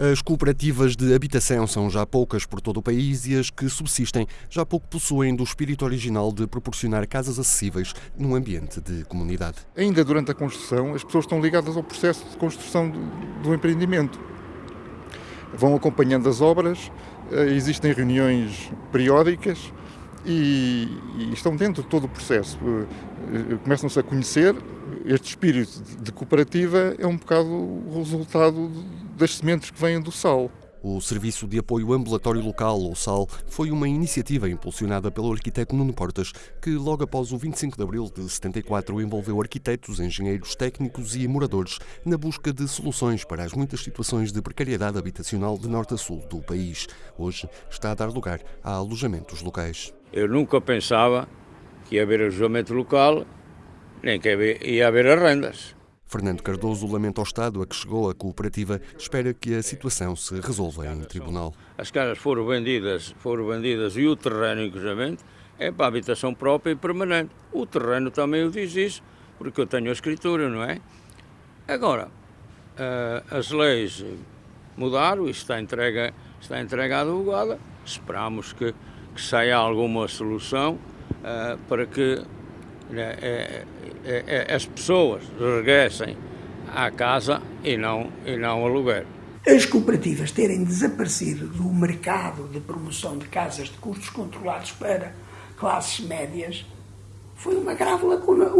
As cooperativas de habitação são já poucas por todo o país e as que subsistem já pouco possuem do espírito original de proporcionar casas acessíveis num ambiente de comunidade. Ainda durante a construção, as pessoas estão ligadas ao processo de construção do, empreendimento. Vão acompanhando as obras, eh, existem reuniões periódicas e, estão dentro de todo o processo. Eh, começam-se a conhecer. Este espírito de cooperativa é um bocado o resultado das sementes que vêm do sal. O Serviço de Apoio Ambulatório Local, ou SAL, foi uma iniciativa impulsionada pelo arquiteto Nuno Portas, que logo após o 25 de abril de 74 envolveu arquitetos, engenheiros técnicos e moradores na busca de soluções para as muitas situações de precariedade habitacional de norte a sul do país. Hoje está a dar lugar a alojamentos locais. Eu nunca pensava que ia haver alojamento local, nem que ia haver rendas. Fernando Cardoso lamenta o estado a que chegou a cooperativa, espera que a situação se resolva em tribunal. As casas foram vendidas, foram vendidas e o terreno, inclusive, é para habitação própria e permanente. O terreno também o diz isso, porque eu tenho a escritura, não é? Agora, eh, as leis mudaram, isto está entregue, está entregue à advogada, esperamos que, que saia alguma solução uh, para que é, é, é, as pessoas regressem à casa e não, e não ao lugar. As cooperativas terem desaparecido do mercado de promoção de casas de custos controlados para classes médias foi uma grave lacuna.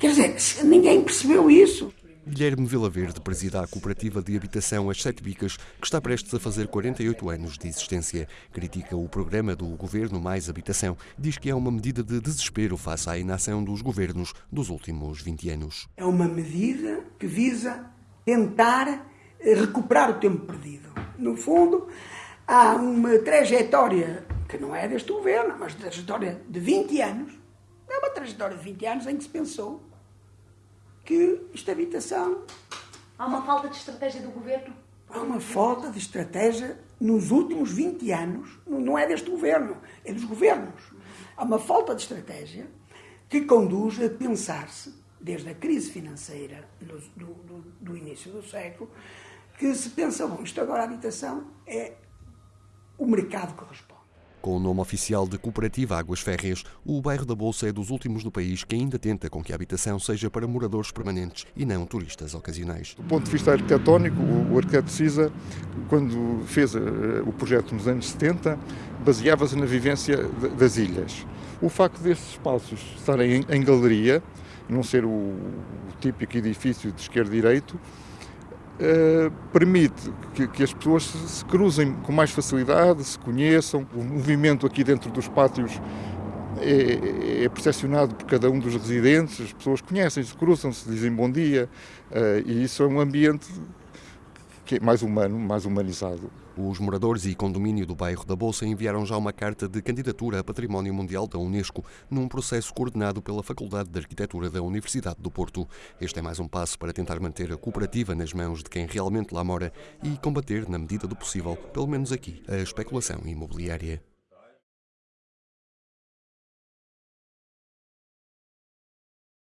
Quer dizer, ninguém percebeu isso. Guilherme Vilaverde presida a cooperativa de habitação As Sete Bicas, que está prestes a fazer 48 anos de existência. Critica o programa do Governo Mais Habitação. Diz que é uma medida de desespero face à inação dos governos dos últimos 20 anos. É uma medida que visa tentar recuperar o tempo perdido. No fundo, há uma trajetória que não é deste governo, mas trajetória de 20 anos. É uma trajetória de 20 anos em que se pensou que esta habitação. Há uma falta de estratégia do governo? Há uma falta de estratégia nos últimos 20 anos, não é deste governo, é dos governos. Há uma falta de estratégia que conduz a pensar-se, desde a crise financeira do, do, do, início do século, que se pensa, bom, isto agora a habitação é o mercado que responde. Com o nome oficial de Cooperativa Águas Férreas, o bairro da Bolsa é dos últimos do país que ainda tenta com que a habitação seja para moradores permanentes e não turistas ocasionais. Do ponto de vista arquitetónico, o arquiteto Cisa, quando fez eh, o projeto nos anos 70, baseava-se na vivência das ilhas. O facto desses espaços estarem em galeria, não ser o típico edifício de esquerdo-direito, Uh, permite que, que, as pessoas se, se, cruzem com mais facilidade, se conheçam. O movimento aqui dentro dos pátios é, é percepcionado por cada um dos residentes, as pessoas conhecem-se, cruzam-se, dizem bom dia, uh, e isso é um ambiente que é mais humano, mais humanizado. Os moradores e condomínio do bairro da Bolsa enviaram já uma carta de candidatura a Património Mundial da Unesco num processo coordenado pela Faculdade de Arquitetura da Universidade do Porto. Este é mais um passo para tentar manter a cooperativa nas mãos de quem realmente lá mora e combater, na medida do possível, pelo menos aqui, a especulação imobiliária.